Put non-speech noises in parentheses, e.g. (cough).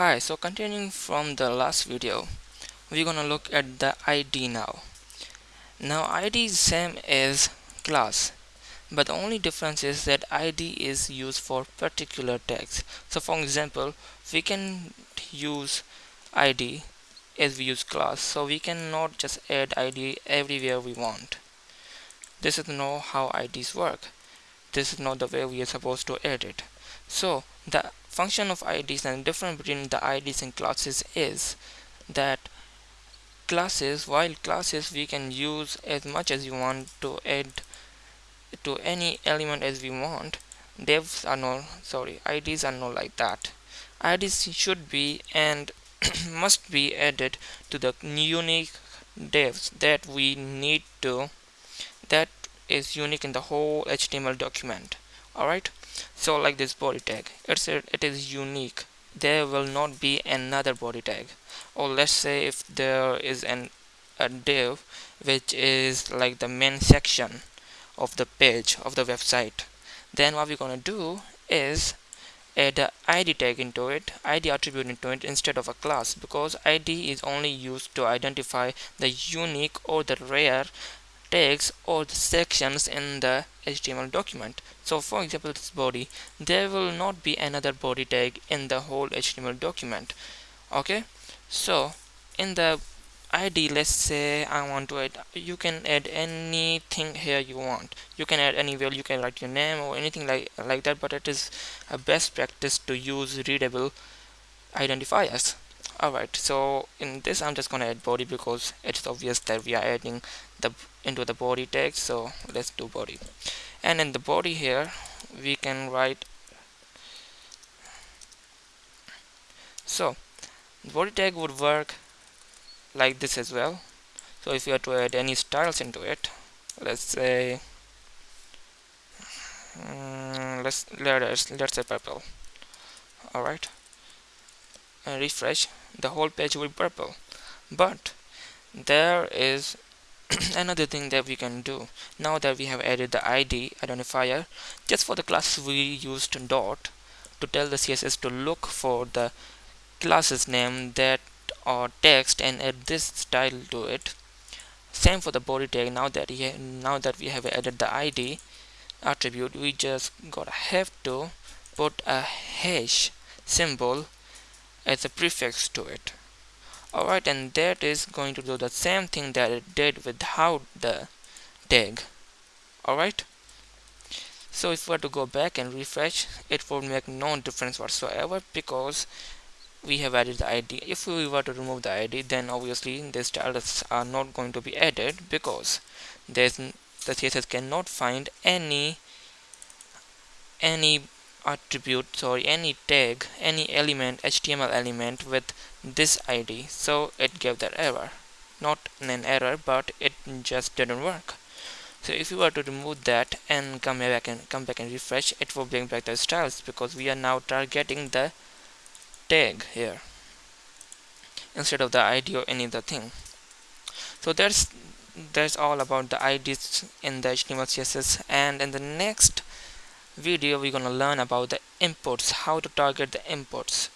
Hi, so continuing from the last video, we're gonna look at the ID now. Now ID is same as class, but the only difference is that ID is used for particular tags. So for example, we can use ID as we use class, so we cannot just add ID everywhere we want. This is not how IDs work. This is not the way we are supposed to add it. So the function of IDs and the difference between the IDs and classes is that classes while classes we can use as much as you want to add to any element as we want divs are not sorry IDs are not like that. IDs should be and (clears throat) must be added to the unique divs that we need to that is unique in the whole HTML document. Alright so like this body tag it's a, it is unique. There will not be another body tag. Or let's say if there is an a div which is like the main section of the page of the website then what we're gonna do is add a id tag into it id attribute into it instead of a class because id is only used to identify the unique or the rare tags or the sections in the HTML document. So for example this body, there will not be another body tag in the whole HTML document. Okay, so in the ID let's say I want to add you can add anything here you want you can add any value you can write your name or anything like like that but it is a best practice to use readable identifiers alright so in this I'm just gonna add body because it's obvious that we are adding the into the body tag so let's do body. And in the body here we can write so body tag would work like this as well. So if you have to add any styles into it let's say um, let's let's let's say purple. All right and refresh the whole page will be purple. But there is (clears throat) another thing that we can do. Now that we have added the id identifier just for the classes we used dot to tell the css to look for the classes name that or text and add this style to it. Same for the body tag. Now that he now that we have added the id attribute we just gotta have to put a hash symbol as a prefix to it. Alright and that is going to do the same thing that it did without the tag alright? So if we were to go back and refresh it would make no difference whatsoever because we have added the id if we were to remove the id then obviously the styles are not going to be added because there's the css cannot find any any attribute sorry any tag any element html element with this id so it gave that error. Not an error but it just didn't work. So if you were to remove that and come back and come back and refresh it will bring back the styles because we are now targeting the tag here instead of the id or any other thing. So that's that's all about the IDs in the HTML CSS and in the next video we're gonna learn about the imports how to target the imports